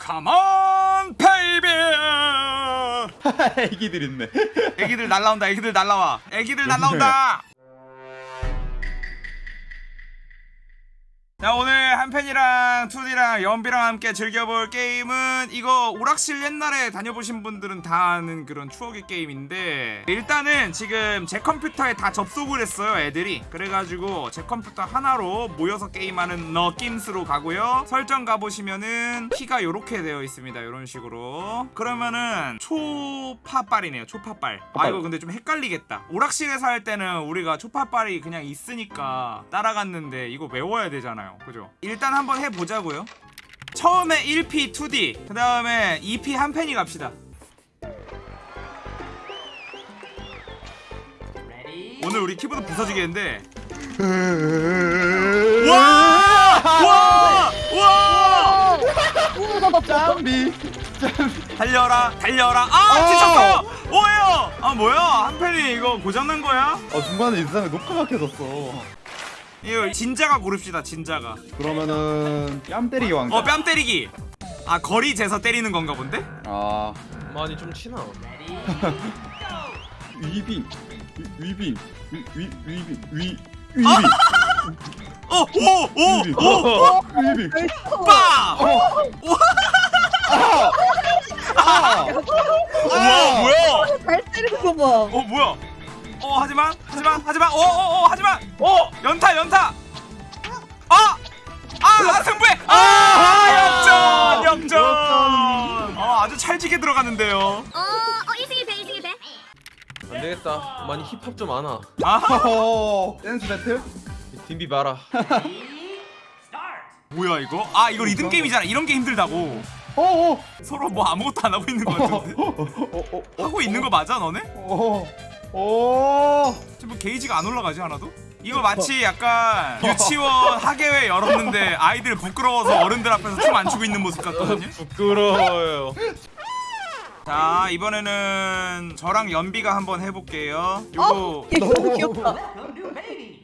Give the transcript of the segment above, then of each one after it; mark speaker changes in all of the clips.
Speaker 1: Come on baby
Speaker 2: 애기들 있네.
Speaker 1: 애기들 날라온다 애기들 날라와. 애기들 날라온다 자 오늘 한펜이랑 투디랑 연비랑 함께 즐겨볼 게임은 이거 오락실 옛날에 다녀보신 분들은 다 아는 그런 추억의 게임인데 일단은 지금 제 컴퓨터에 다 접속을 했어요 애들이. 그래가지고 제 컴퓨터 하나로 모여서 게임하는 느낌으로 가고요. 설정 가보시면은 키가 요렇게 되어 있습니다 요런 식으로. 그러면은 초파빨이네요 초파빨. 아 이거 근데 좀 헷갈리겠다. 오락실에서 할 때는 우리가 초파빨이 그냥 있으니까 따라갔는데 이거 외워야 되잖아요 그죠 일단 한번 해보자고요 처음에 1P 2D 그 다음에 2P 한 펜이 갑시다 오늘 우리 키보드 부서지겠는데 와! 와! 와!
Speaker 2: 짬비.
Speaker 1: 달려라 달려라 아 지쳤어 오해요 아 뭐야 한 펜이 이거 고장난 거야?
Speaker 2: 어 중간에 인상에 녹화가 켜졌어.
Speaker 1: 이거 진자가 고릅시다 진자가
Speaker 2: 그러면은 뺨 때리기 왕자.
Speaker 1: 어 뺨 때리기 아 거리 재서 때리는 건가 본데?
Speaker 2: 아
Speaker 3: 많이 좀 치나?
Speaker 2: 위빙 위- 위빙 위- 위- 위빙 위 위빙
Speaker 1: 어! 오! 오!
Speaker 2: 위빙
Speaker 1: 오!
Speaker 2: 위빙
Speaker 1: 빠!
Speaker 2: 아!
Speaker 1: 우와 뭐야
Speaker 4: 잘 때리는 거 봐.
Speaker 1: 어 뭐야 어 하지만 하지만 하지만 어어어 하지만. 어? 연타 연타. 아! 아 승부해. 아 역전 역전. 어 아주 찰지게 들어가는데요.
Speaker 5: 어, 어 이승이 돼 이승이 돼.
Speaker 3: 안 되겠다. 많이 힙합 좀 아나.
Speaker 1: 아.
Speaker 2: 허허. 댄스 배틀?
Speaker 3: 딘비 봐라.
Speaker 1: 뭐야 이거? 아 이거 리듬 게임이잖아. 이런 게 힘들다고.
Speaker 2: 어어.
Speaker 1: 서로 뭐 아무것도 안 하고 있는 거 같은데.
Speaker 2: 어어어
Speaker 1: 하고 있는 거 맞아 너네?
Speaker 2: 어
Speaker 1: 지금 뭐 게이지가 안 올라가지 하나도? 이거 마치 약간 유치원 학예회 열었는데 아이들 부끄러워서 어른들 앞에서 춤 안 추고 있는 모습 같거든요
Speaker 3: 부끄러워요.
Speaker 1: 자 이번에는 저랑 연비가 한번 해볼게요 요거
Speaker 4: 얘 너무 귀엽다.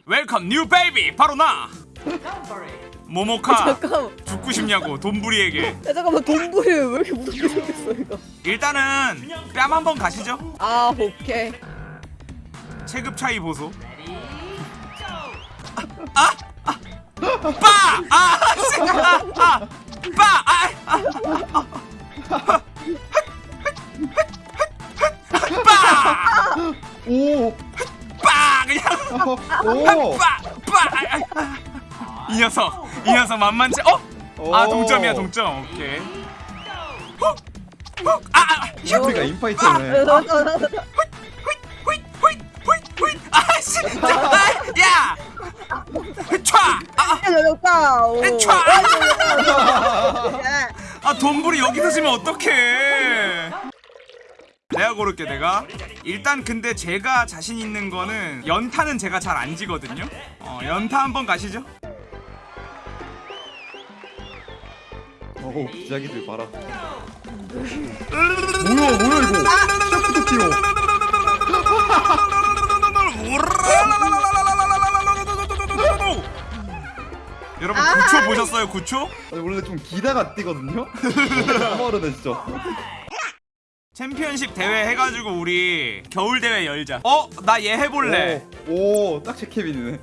Speaker 1: Welcome new baby 바로 나 모모카
Speaker 4: 잠깐만.
Speaker 1: 죽고 싶냐고 돈부리에게
Speaker 4: 야, 잠깐만 돈부리 왜 이렇게 무섭게 생겼어 이거?
Speaker 1: 일단은 뺨 한번 가시죠
Speaker 4: 아 오케이.
Speaker 1: 체급 차이 보소 아! 아! 빠! 아! 씨! 아! 아! 빠! 아! 아! 빠!
Speaker 2: 오!
Speaker 1: 빠! 그냥! 이 녀석 이 녀석 만만치 어? 아 동점이야 동점 오케이 훅! 훅! 아! 아! 휴!
Speaker 2: 우리가 인파이터네!
Speaker 1: 후잇! 아씨! 야! 촤! 아! 촤! 아 돈불이 여기서 지면 어떡해 내가 고를게 내가 일단 근데 제가 자신 있는 거는 연타는 제가 잘 안 지거든요 어 연타 한번 가시죠
Speaker 2: 오 기자기들 봐라 뭐야 뭐야 이거
Speaker 1: 여러분 9초 보셨어요 9초?
Speaker 2: 아니, 원래 좀 기다가 뛰거든요? 까마르네 진짜
Speaker 1: 챔피언십 대회 해가지고 우리 겨울 대회 열자 어? 나 얘 해볼래
Speaker 2: 오딱 제 케빈이네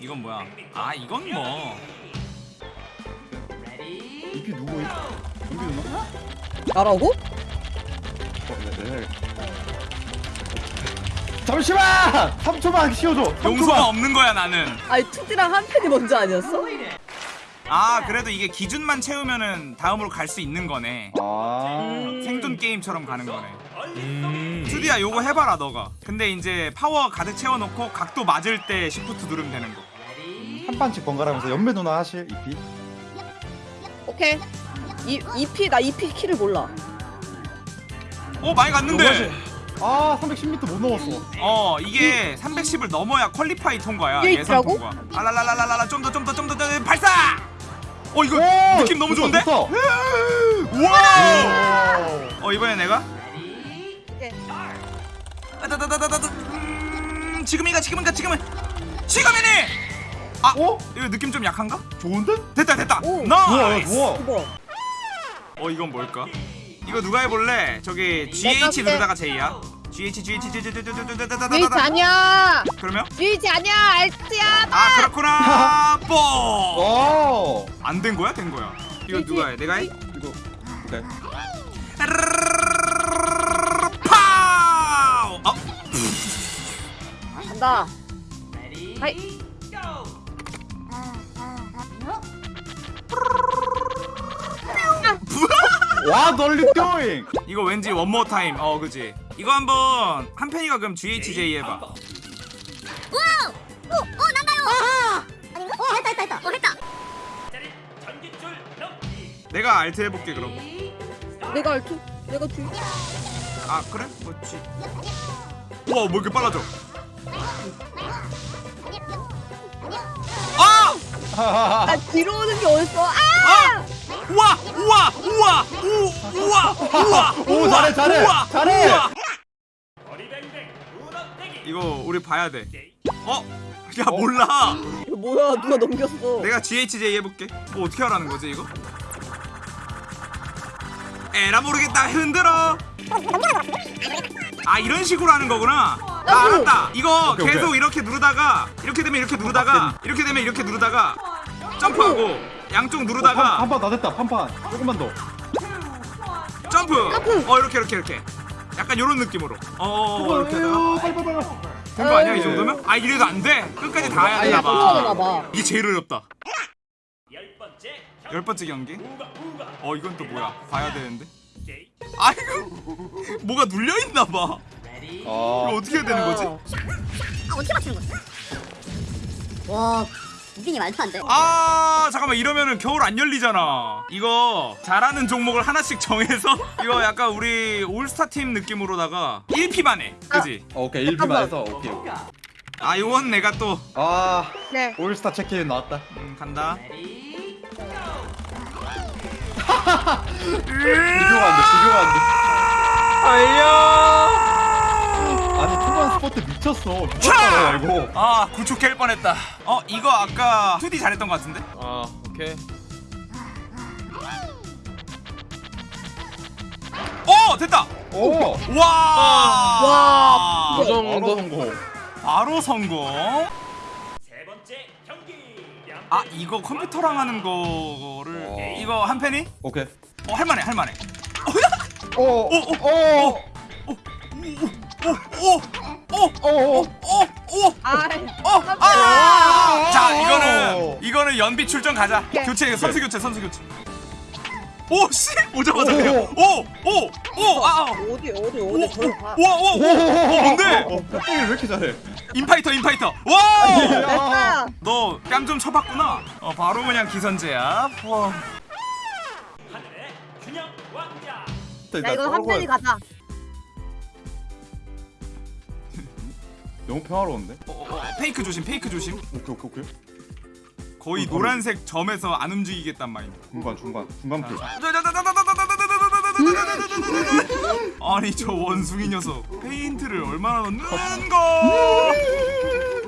Speaker 1: 이건 뭐야 아 이건 뭐
Speaker 2: 이피 누구 여기 누나?
Speaker 4: 나라고?
Speaker 2: 어, 네, 네. 잠시만! 3초만 쉬어줘 3초만.
Speaker 1: 용서가 없는 거야 나는
Speaker 4: 아니 투디랑 한 팬이 먼저 아니었어?
Speaker 1: 아 그래도 이게 기준만 채우면은 다음으로 갈 수 있는 거네
Speaker 2: 아
Speaker 1: 생존 게임처럼 가는 거네
Speaker 3: 음.
Speaker 1: 투디야 요거 해봐라 너가 근데 이제 파워 가득 채워놓고 각도 맞을 때 시프트 누르면 되는 거
Speaker 2: 한 판씩 번갈아가면서 연배 누나 하실 이피
Speaker 4: 오케이. 이 EP 나 EP 키를 몰라.
Speaker 1: 오 많이 갔는데
Speaker 2: 아 310m 못 넘었어
Speaker 1: 어 이게 310을 넘어야 퀄리파이 통과야
Speaker 4: 이게
Speaker 1: 예선
Speaker 4: 있더라고?
Speaker 1: 통과 알랄랄랄랄라 좀 더 좀 더 좀 더 발사 어 이거
Speaker 2: 오,
Speaker 1: 느낌 너무
Speaker 2: 좋다,
Speaker 1: 좋은데
Speaker 2: 좋다.
Speaker 1: 우와
Speaker 2: 오.
Speaker 1: 어 이번에 내가
Speaker 4: 오케이.
Speaker 1: 아다다다다다 음, 지금이가 지금인가 지금은 지금이니 아
Speaker 2: 어?
Speaker 1: 이거 느낌 좀 약한가?
Speaker 2: 좋은데?
Speaker 1: 됐다 됐다
Speaker 4: 오.
Speaker 2: 좋아
Speaker 1: nice
Speaker 2: 좋아
Speaker 4: 이거
Speaker 1: 어 이건 뭘까? 이거 누가 해볼래? 저기 GH. 누르다가 J야 GH GH GH
Speaker 4: GH 아니야
Speaker 1: 그러면?
Speaker 4: GH 아니야 Alt야
Speaker 1: 아 그렇구나 뽀! 오안된 거야? 된 거야 이거
Speaker 4: GH.
Speaker 1: 누가 해? 내가 해?
Speaker 2: 이거 오케이
Speaker 1: 파우! 어?
Speaker 4: 간다 hi
Speaker 2: What are you doing?
Speaker 1: 이거 왠지 one more time 어 그지 이거 한번 한편이가 그럼 GHJ 해봐
Speaker 5: wow. 오, 오 난다요. 아닌가? 어 했다 했다 했다. 어 했다.
Speaker 1: 내가 Alt 해볼게 그럼
Speaker 4: 내가 Alt 내가
Speaker 1: 뒤아 그래? 그렇지 우와 뭐 이렇게 빨라져 아!
Speaker 4: 아 뒤로 오는 게 어딨어 아
Speaker 1: 아! 우와! 우와! 우와! 우! 우와! 우와!
Speaker 2: 오,
Speaker 1: 우와!
Speaker 2: 잘해, 잘해,
Speaker 1: 우와!
Speaker 2: 잘해.
Speaker 1: 우와! 이거 우리 봐야 돼 어? 야 몰라
Speaker 4: 이거 뭐야 누가 넘겼어
Speaker 1: 내가 GHJ 해볼게 뭐 어떻게 하라는 거지 이거? 에라 모르겠다 흔들어 아 이런 식으로 하는 거구나 아 알았다 이거
Speaker 2: 오케이,
Speaker 1: 계속
Speaker 2: 오케이.
Speaker 1: 이렇게 누르다가 이렇게 되면 이렇게 누르다가 이렇게 되면 이렇게 누르다가 점프하고 양쪽 누르다가
Speaker 2: 한판 다 됐다 판판. 조금만 더.
Speaker 1: 점프! 어 이렇게 이렇게 이렇게. 약간 요런 느낌으로. 어 이렇게 하다가.
Speaker 2: 빨리 빨리 빨리.
Speaker 1: 된거 아니야 이 정도면? 아 이래도 안돼? 끝까지 다 해야 되나
Speaker 4: 떨어져나
Speaker 1: 봐
Speaker 4: 봐.
Speaker 1: 이게 제일 어렵다. 열 번째 경기. 어 이건 또 뭐야? 봐야 되는데? 아이고! 뭐가 눌려 있나 봐. 이거
Speaker 2: 아
Speaker 1: 어떻게 해야 되는 거지?
Speaker 5: 아 어떻게 맞추는 거지? 와, 무빙이 말도 안 돼.
Speaker 1: 아 잠깐만. 이러면은 겨울 안 열리잖아. 이거 잘하는 종목을 하나씩 정해서 이거 약간 우리 올스타 팀 느낌으로다가 1피만 해 그지?
Speaker 2: 오케이. 1피만 해서 오케이 오케이.
Speaker 1: 아 이건 내가 또
Speaker 2: 아
Speaker 4: 네.
Speaker 2: 올스타 체크인 나왔다.
Speaker 1: 음, 간다.
Speaker 2: 비교가 안 돼 비교가 안돼.
Speaker 3: 달려.
Speaker 2: 아니 초반 스포트 미쳤어. 미쳤다 이거.
Speaker 1: 아 구축 깰 뻔했다. 어 이거 아까 2D 잘했던 것 같은데?
Speaker 3: 아 오케이.
Speaker 1: 오 됐다!
Speaker 2: 오!
Speaker 1: 와!
Speaker 4: 와,
Speaker 3: 그 정도.
Speaker 2: 바로 성공.
Speaker 1: 바로 성공 아 이거 컴퓨터랑 하는 거를
Speaker 2: 어.
Speaker 1: 이거 한 팬이?
Speaker 2: 오케이.
Speaker 1: 어 할만해 할만해.
Speaker 2: 오오오
Speaker 1: 오오 오오오오오오오자
Speaker 4: 아
Speaker 1: 이거는 이거는 연비 출전 가자 교체 선수 교체 선수 교체 오씨 오자마자 그냥 오오오아
Speaker 4: 어디 어디 어디
Speaker 1: 오오오 뭔데
Speaker 2: 어 빡대기를 왜 이렇게 잘해
Speaker 1: 인파이터 인파이터 와
Speaker 4: 됐다
Speaker 1: 너뺨 좀 쳐봤구나. 어 바로 그냥 기선제압. 와.
Speaker 4: 야 이거 한 편이 가자
Speaker 2: 너무 평화로운데
Speaker 1: 어, 어, 어, fake 조심, fake 조심.
Speaker 2: 오케이 오케이 오케이
Speaker 1: 거의 노란색 점에서 안 움직이겠단 마인드.
Speaker 2: 중간 중간 중간 피
Speaker 1: 아니 저 원숭이 녀석 페인트를 얼마나 넣는 거?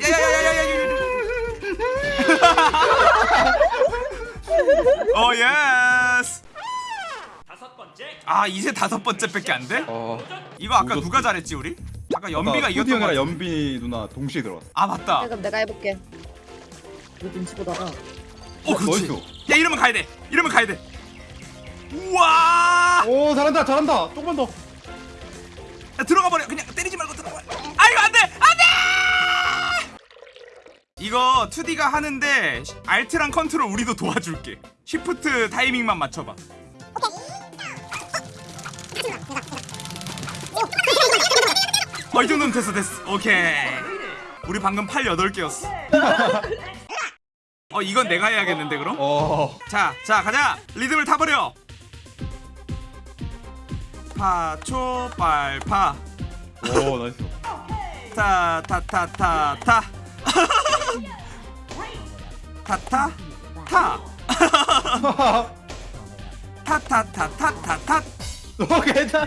Speaker 1: 야야야야야야. 어 yes. 아 이제 다섯 번째밖에 안 돼?
Speaker 2: 어
Speaker 1: 이거 아까. 누가 잘했지 우리? 아까 연비가 이겼던 거.
Speaker 2: 연비 누나 동시에 들어왔어
Speaker 1: 아 맞다.
Speaker 4: 그럼 내가 해볼게 이거 눈치 보다가
Speaker 1: 어 그렇지.
Speaker 2: nice.
Speaker 1: 야 이러면 가야 돼. 이러면 가야 돼. 우와.
Speaker 2: 오 잘한다 잘한다 조금만 더
Speaker 1: 야, 들어가 버려. 그냥 때리지 말고 들어가. 아이고 안 돼. 안 돼. 이거 2D가 하는데 알트랑 컨트롤 우리도 도와줄게. 쉬프트 타이밍만 맞춰봐. 어, 이 정도면 됐어, 됐어. 오케이. 우리 방금 팔 8개였어. 어, 이건 내가 해야겠는데, 그럼?
Speaker 2: 어
Speaker 1: 자, 자, 가자. 리듬을 타버려. 파초 빨파
Speaker 2: 오 nice
Speaker 1: 타타타타 타. 타타 타. 타타타타타타
Speaker 2: 오 괜찮아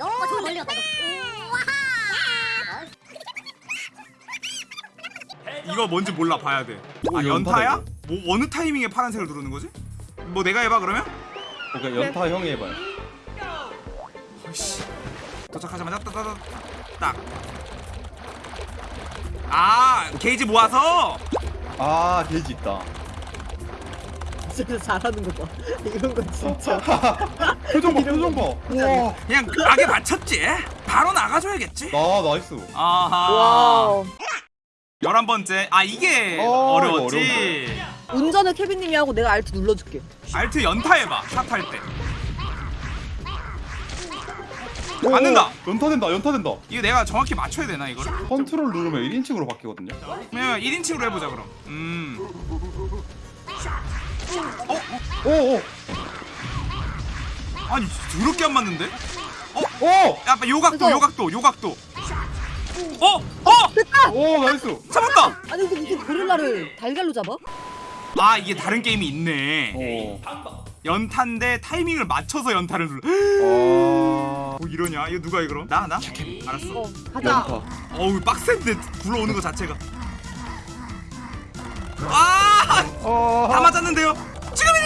Speaker 2: 어, 어,
Speaker 5: 저거 멀리 갔다. 와하.
Speaker 1: 이거 뭔지 몰라 봐야 돼.
Speaker 2: 오,
Speaker 1: 아 연타야? 뭐 어느 타이밍에 파란색을 누르는 거지? 뭐 내가 해봐 그러면?
Speaker 2: 오케이 연타 형이 해봐요.
Speaker 1: 어이씨. 도착하자마자 따다다 딱. 아 게이지 모아서
Speaker 2: 아 게이지 있다.
Speaker 4: 진짜 잘하는 거 봐. 이런 거 진짜.
Speaker 2: 표정 봐 표정 봐. 와.
Speaker 1: 그냥 악에 맞췄지. 바로 나가줘야겠지.
Speaker 2: 나 nice.
Speaker 1: 아하.
Speaker 4: wow.
Speaker 1: 열한 번째. 아 이게
Speaker 2: 어, 이거
Speaker 1: 어려웠지.
Speaker 4: 운전을 케빈님이 하고 내가 Alt 눌러줄게.
Speaker 1: Alt 연타 해봐. 샷할 때.
Speaker 2: 오,
Speaker 1: 맞는다.
Speaker 2: 연타된다 연타된다.
Speaker 1: 이거 내가 정확히 맞춰야 되나 이거를?
Speaker 2: 컨트롤 누르면 1인칭으로 바뀌거든요.
Speaker 1: 그냥 1인칭으로 해보자 그럼. 음.
Speaker 2: 오 오.
Speaker 1: 아니 더럽게 안 맞는데?
Speaker 2: 오.
Speaker 1: 야, 요각도, 요각도, 요각도. 어, 어,
Speaker 2: 오 nice.
Speaker 1: 잡았다.
Speaker 4: 아니 근데 무슨 고릴라를 달걀로 잡아?
Speaker 1: 아 이게 다른 게임이 있네.
Speaker 2: 오.
Speaker 1: 연타인데 타이밍을 맞춰서 연타를 눌러.
Speaker 2: 아.
Speaker 1: 뭐 이러냐? 이거 누가 해 그럼? 나, 나. 알았어.
Speaker 4: 어, 가자.
Speaker 2: 연타.
Speaker 1: 어우 빡센데 굴러오는 거 자체가. 아,
Speaker 2: 어.
Speaker 1: 다 맞았는데요.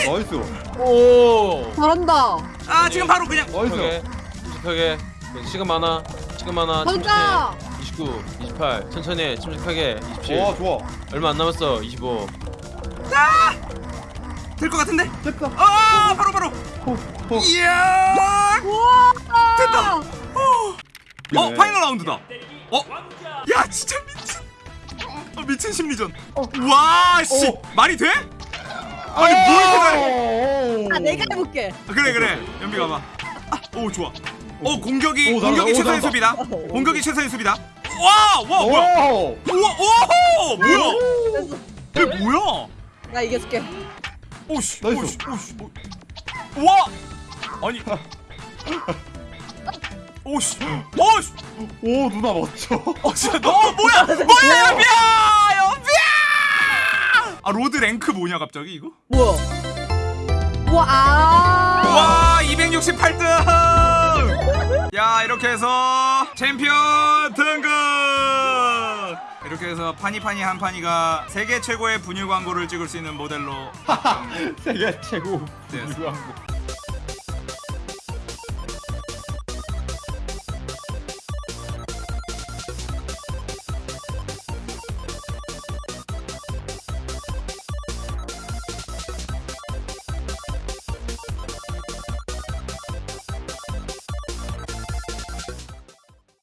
Speaker 2: nice.
Speaker 3: 오.
Speaker 4: 잘한다.
Speaker 1: 아 지금 바로 그냥.
Speaker 2: nice.
Speaker 3: 침착하게. 시간 많아. 시간 많아. 침착해. 29, 28. 천천히 해. 침착하게. 27.
Speaker 2: 와 좋아.
Speaker 3: 얼마 안 남았어. 25.
Speaker 1: 될것 같은데.
Speaker 2: 됐다.
Speaker 1: 아 바로 바로.
Speaker 2: 호, 호.
Speaker 1: 이야.
Speaker 4: 우와.
Speaker 1: 됐다. 어, 어
Speaker 2: 예.
Speaker 1: final round다. 어? 야 진짜 미친. 어, 미친 심리전. 와 씨.
Speaker 2: 어.
Speaker 1: 말이 돼? 아니 뭘 이렇게 잘해?
Speaker 4: 아 내가 해볼게.
Speaker 1: 아, 그래 그래. 연비 가봐. 아, 오 좋아. 어 공격이
Speaker 2: 오.
Speaker 1: 공격이
Speaker 2: 오,
Speaker 1: 최선의. 수비다. 공격이 최선의 수비다. 와, 와 뭐야?
Speaker 2: 오.
Speaker 1: 우와, 오, 뭐야? 이게 뭐야?
Speaker 4: 나 이겨줄게.
Speaker 1: 오씨,
Speaker 2: nice.
Speaker 1: 오씨, 오씨, 오. 와, 아니, 오씨, 오씨,
Speaker 2: 오 누나 멋져.
Speaker 1: 어 진짜 너 뭐야? 뭐야 연비야! 아 로드 랭크 뭐냐 갑자기 이거?
Speaker 4: 뭐야? 우와. 아.
Speaker 1: 와 268등! 야 이렇게 해서 챔피언 등급! 이렇게 해서 파니파니 한파니가 세계 최고의 분유 광고를 찍을 수 있는 모델로
Speaker 2: 세계 최고 한 거.